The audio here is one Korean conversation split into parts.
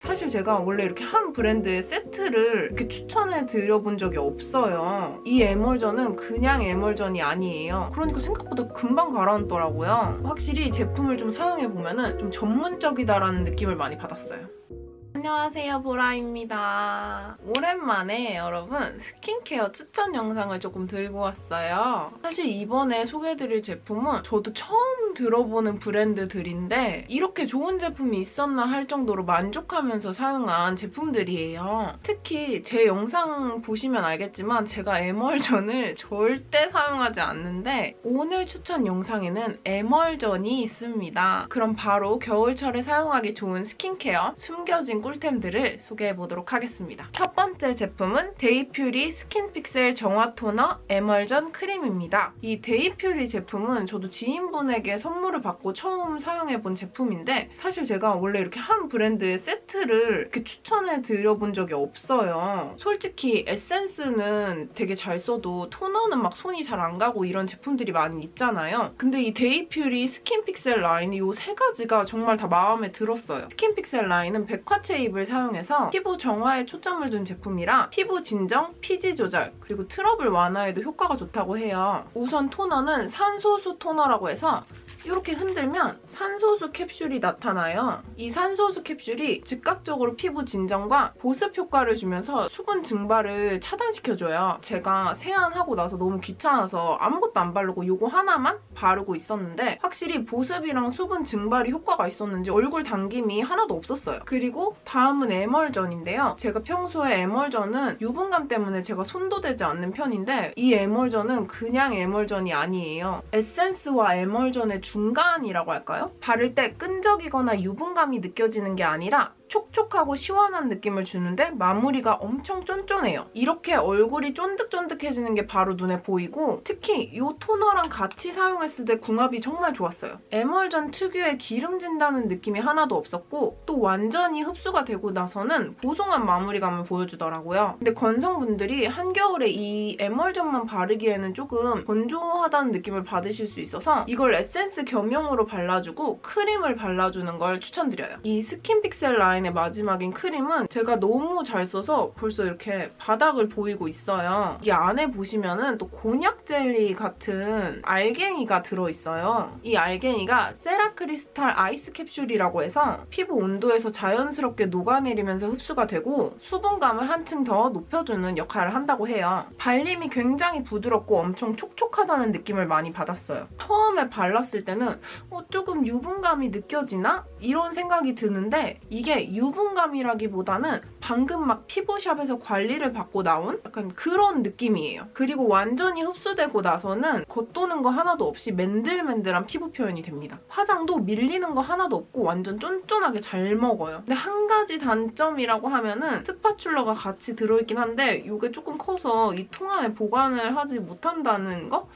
사실 제가 원래 이렇게 한 브랜드의 세트를 이렇게 추천해 드려본 적이 없어요. 이 에멀전은 그냥 에멀전이 아니에요. 그러니까 생각보다 금방 가라앉더라고요. 확실히 제품을 좀 사용해보면 좀 전문적이다라는 느낌을 많이 받았어요. 안녕하세요 보라입니다. 오랜만에 여러분 스킨케어 추천 영상을 조금 들고 왔어요. 사실 이번에 소개해드릴 제품은 저도 처음 들어보는 브랜드들인데 이렇게 좋은 제품이 있었나 할 정도로 만족하면서 사용한 제품들이에요. 특히 제 영상 보시면 알겠지만 제가 에멀전을 절대 사용하지 않는데 오늘 추천 영상에는 에멀전이 있습니다. 그럼 바로 겨울철에 사용하기 좋은 스킨케어 숨겨진 꿀 템들을 소개해보도록 하겠습니다. 첫 번째 제품은 데이퓨리 스킨픽셀 정화 토너 에멀전 크림입니다. 이 데이퓨리 제품은 저도 지인분에게 선물을 받고 처음 사용해본 제품인데 사실 제가 원래 이렇게 한 브랜드의 세트를 이렇게 추천해드려본 적이 없어요. 솔직히 에센스는 되게 잘 써도 토너는 막 손이 잘 안 가고 이런 제품들이 많이 있잖아요. 근데 이 데이퓨리 스킨픽셀 라인이 이세 가지가 정말 다 마음에 들었어요. 스킨픽셀 라인은 백화체 쉐입을 사용해서 피부 정화에 초점을 둔 제품이라 피부 진정, 피지 조절, 그리고 트러블 완화에도 효과가 좋다고 해요. 우선 토너는 산소수 토너라고 해서 이렇게 흔들면 산소수 캡슐이 나타나요. 이 산소수 캡슐이 즉각적으로 피부 진정과 보습 효과를 주면서 수분 증발을 차단시켜줘요. 제가 세안하고 나서 너무 귀찮아서 아무것도 안 바르고 이거 하나만 바르고 있었는데 확실히 보습이랑 수분 증발이 효과가 있었는지 얼굴 당김이 하나도 없었어요. 그리고 다음은 에멀전인데요. 제가 평소에 에멀전은 유분감 때문에 제가 손도 대지 않는 편인데 이 에멀전은 그냥 에멀전이 아니에요. 에센스와 에멀전의 중간이라고 할까요? 바를 때 끈적이거나 유분감이 느껴지는 게 아니라 촉촉하고 시원한 느낌을 주는데 마무리가 엄청 쫀쫀해요. 이렇게 얼굴이 쫀득쫀득해지는 게 바로 눈에 보이고 특히 이 토너랑 같이 사용했을 때 궁합이 정말 좋았어요. 에멀전 특유의 기름진다는 느낌이 하나도 없었고 또 완전히 흡수가 되고 나서는 보송한 마무리감을 보여주더라고요. 근데 건성분들이 한겨울에 이 에멀전만 바르기에는 조금 건조하다는 느낌을 받으실 수 있어서 이걸 에센스 겸용으로 발라주고 크림을 발라주는 걸 추천드려요. 이 스킨픽셀 라인 라인의 마지막인 크림은 제가 너무 잘 써서 벌써 이렇게 바닥을 보이고 있어요. 이 안에 보시면은 또 곤약 젤리 같은 알갱이가 들어있어요. 이 알갱이가 세라크리스탈 아이스 캡슐이라고 해서 피부 온도에서 자연스럽게 녹아내리면서 흡수가 되고 수분감을 한층 더 높여주는 역할을 한다고 해요. 발림이 굉장히 부드럽고 엄청 촉촉하다는 느낌을 많이 받았어요. 처음에 발랐을 때는 어, 조금 유분감이 느껴지나? 이런 생각이 드는데 이게 유분감이라기보다는 방금 막 피부샵에서 관리를 받고 나온 약간 그런 느낌이에요. 그리고 완전히 흡수되고 나서는 겉도는 거 하나도 없이 맨들맨들한 피부 표현이 됩니다. 화장도 밀리는 거 하나도 없고 완전 쫀쫀하게 잘 먹어요. 근데 한 가지 단점이라고 하면은 스파츌러가 같이 들어있긴 한데 이게 조금 커서 이 통 안에 보관을 하지 못한다는 거?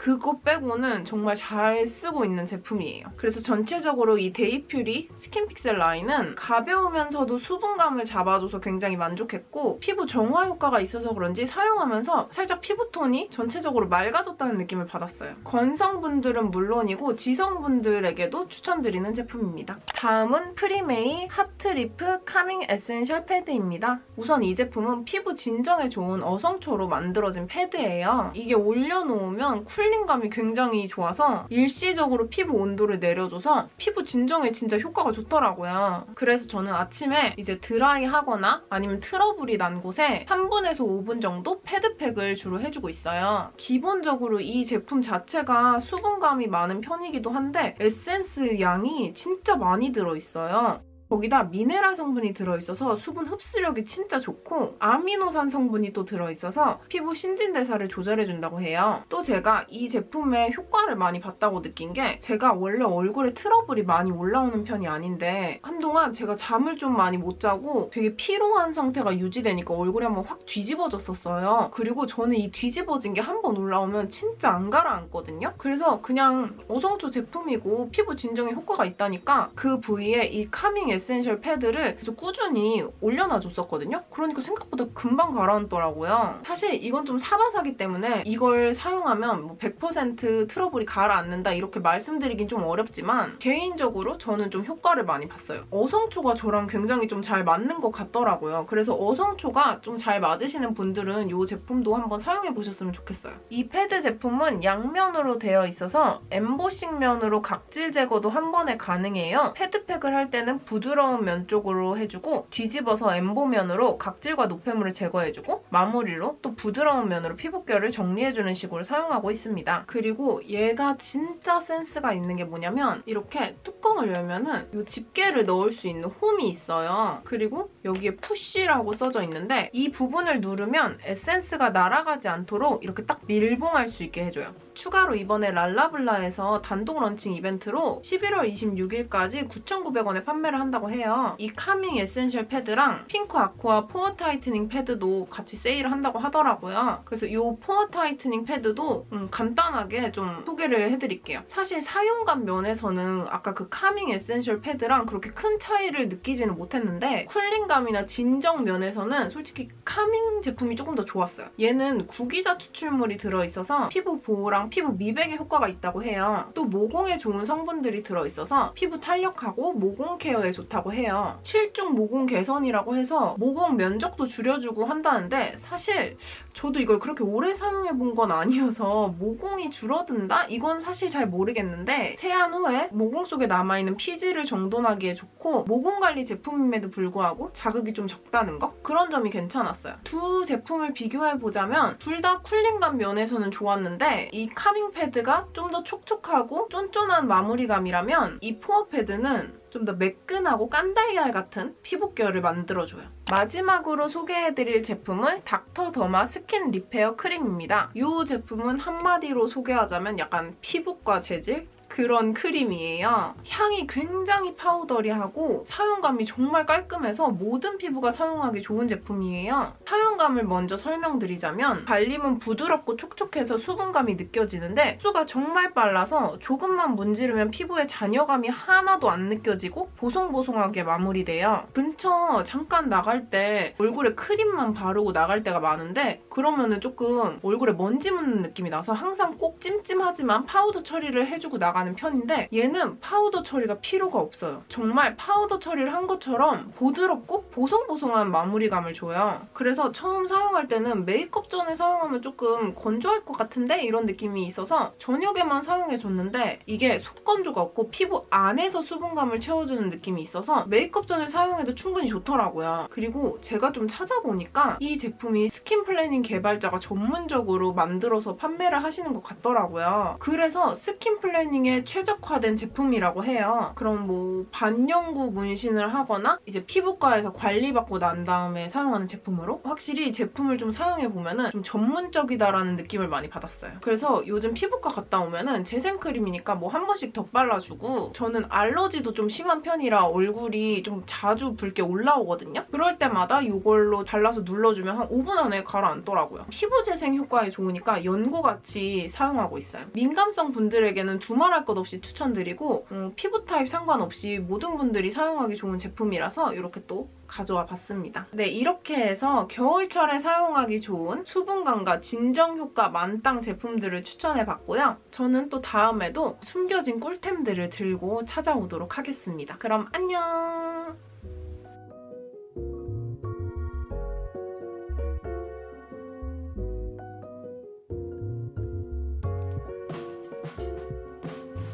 그거 빼고는 정말 잘 쓰고 있는 제품이에요. 그래서 전체적으로 이 데이퓨리 스킨픽셀 라인은 가벼우면서도 수분감을 잡아줘서 굉장히 만족했고 피부 정화 효과가 있어서 그런지 사용하면서 살짝 피부톤이 전체적으로 맑아졌다는 느낌을 받았어요. 건성분들은 물론이고 지성분들에게도 추천드리는 제품입니다. 다음은 프리메이 하트리프 카밍 에센셜 패드입니다. 우선 이 제품은 피부 진정에 좋은 어성초로 만들어진 패드예요. 이게 올려놓으면 쿨 쿨링감이 굉장히 좋아서 일시적으로 피부 온도를 내려줘서 피부 진정에 진짜 효과가 좋더라고요. 그래서 저는 아침에 이제 드라이하거나 아니면 트러블이 난 곳에 3분에서 5분 정도 패드팩을 주로 해주고 있어요. 기본적으로 이 제품 자체가 수분감이 많은 편이기도 한데 에센스 양이 진짜 많이 들어있어요. 거기다 미네랄 성분이 들어있어서 수분 흡수력이 진짜 좋고 아미노산 성분이 또 들어있어서 피부 신진대사를 조절해준다고 해요. 또 제가 이 제품의 효과를 많이 봤다고 느낀 게 제가 원래 얼굴에 트러블이 많이 올라오는 편이 아닌데 한동안 제가 잠을 좀 많이 못 자고 되게 피로한 상태가 유지되니까 얼굴이 한번 확 뒤집어졌었어요. 그리고 저는 이 뒤집어진 게 한 번 올라오면 진짜 안 가라앉거든요. 그래서 그냥 어성초 제품이고 피부 진정에 효과가 있다니까 그 부위에 이 카밍 에센셜 패드를 계속 꾸준히 올려놔줬었거든요. 그러니까 생각보다 금방 가라앉더라고요. 사실 이건 좀 사바사기 때문에 이걸 사용하면 뭐 100% 트러블이 가라앉는다 이렇게 말씀드리긴 좀 어렵지만 개인적으로 저는 좀 효과를 많이 봤어요. 어성초가 저랑 굉장히 좀 잘 맞는 것 같더라고요. 그래서 어성초가 좀 잘 맞으시는 분들은 이 제품도 한번 사용해 보셨으면 좋겠어요. 이 패드 제품은 양면으로 되어 있어서 엠보싱 면으로 각질 제거도 한 번에 가능해요. 패드팩을 할 때는 부드러운 면 쪽으로 해주고 뒤집어서 엠보면으로 각질과 노폐물을 제거해주고 마무리로 또 부드러운 면으로 피부결을 정리해주는 식으로 사용하고 있습니다. 그리고 얘가 진짜 센스가 있는 게 뭐냐면 이렇게 뚜껑을 열면은 이 집게를 넣을 수 있는 홈이 있어요. 그리고 여기에 push라고 써져 있는데 이 부분을 누르면 에센스가 날아가지 않도록 이렇게 딱 밀봉할 수 있게 해줘요. 추가로 이번에 랄라블라에서 단독 런칭 이벤트로 11월 26일까지 9,900원에 판매를 한다고 해요. 이 카밍 에센셜 패드랑 핑크 아쿠아 포어 타이트닝 패드도 같이 세일을 한다고 하더라고요. 그래서 이 포어 타이트닝 패드도 음, 간단하게 좀 소개를 해드릴게요. 사실 사용감 면에서는 아까 그 카밍 에센셜 패드랑 그렇게 큰 차이를 느끼지는 못했는데 쿨링감이나 진정 면에서는 솔직히 카밍 제품이 조금 더 좋았어요. 얘는 구기자 추출물이 들어있어서 피부 보호랑 피부 미백에 효과가 있다고 해요. 또 모공에 좋은 성분들이 들어있어서 피부 탄력하고 모공 케어에 좋다고 해요. 7중 모공 개선이라고 해서 모공 면적도 줄여주고 한다는데 사실 저도 이걸 그렇게 오래 사용해본 건 아니어서 모공이 줄어든다? 이건 사실 잘 모르겠는데 세안 후에 모공 속에 남아있는 피지를 정돈하기에 좋고 모공 관리 제품임에도 불구하고 자극이 좀 적다는 거? 그런 점이 괜찮았어요. 두 제품을 비교해보자면 둘 다 쿨링감 면에서는 좋았는데 이 카밍 패드가 좀 더 촉촉하고 쫀쫀한 마무리감이라면 이 포어 패드는 좀 더 매끈하고 깐달걀 같은 피부결을 만들어줘요. 마지막으로 소개해드릴 제품은 닥터 더마 스킨 리페어 크림입니다. 이 제품은 한마디로 소개하자면 약간 피부과 재질? 그런 크림이에요. 향이 굉장히 powdery하고 사용감이 정말 깔끔해서 모든 피부가 사용하기 좋은 제품이에요. 사용감을 먼저 설명드리자면 발림은 부드럽고 촉촉해서 수분감이 느껴지는데 흡수가 정말 빨라서 조금만 문지르면 피부에 잔여감이 하나도 안 느껴지고 보송보송하게 마무리돼요. 근처 잠깐 나갈 때 얼굴에 크림만 바르고 나갈 때가 많은데 그러면은 조금 얼굴에 먼지 묻는 느낌이 나서 항상 꼭 찜찜하지만 파우더 처리를 해주고 나가 나가는 편인데 얘는 파우더 처리가 필요가 없어요. 정말 파우더 처리를 한 것처럼 부드럽고 보송보송한 마무리감을 줘요. 그래서 처음 사용할 때는 메이크업 전에 사용하면 조금 건조할 것 같은데 이런 느낌이 있어서 저녁에만 사용해줬는데 이게 속건조가 없고 피부 안에서 수분감을 채워주는 느낌이 있어서 메이크업 전에 사용해도 충분히 좋더라고요. 그리고 제가 좀 찾아보니까 이 제품이 스킨 플래닝 개발자가 전문적으로 만들어서 판매를 하시는 것 같더라고요. 그래서 스킨 플래닝에 문신에 최적화된 제품이라고 해요. 그럼 뭐 반영구 문신을 하거나 이제 피부과에서 관리받고 난 다음에 사용하는 제품으로 확실히 제품을 좀 사용해보면 좀 전문적이다라는 느낌을 많이 받았어요. 그래서 요즘 피부과 갔다 오면 은 재생크림이니까 뭐 한 번씩 덧발라주고 저는 알러지도 좀 심한 편이라 얼굴이 좀 자주 붉게 올라오거든요. 그럴 때마다 이걸로 발라서 눌러주면 한 5분 안에 가라앉더라고요. 피부 재생 효과에 좋으니까 연고같이 사용하고 있어요. 민감성 분들에게는 두말 할 두말할 것 없이 추천드리고 음, 피부 타입 상관없이 모든 분들이 사용하기 좋은 제품이라서 이렇게 또 가져와 봤습니다. 네, 이렇게 해서 겨울철에 사용하기 좋은 수분감과 진정 효과 만땅 제품들을 추천해봤고요. 저는 또 다음에도 숨겨진 꿀템들을 들고 찾아오도록 하겠습니다. 그럼 안녕!